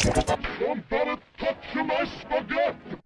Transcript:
Somebody touch my spaghetti!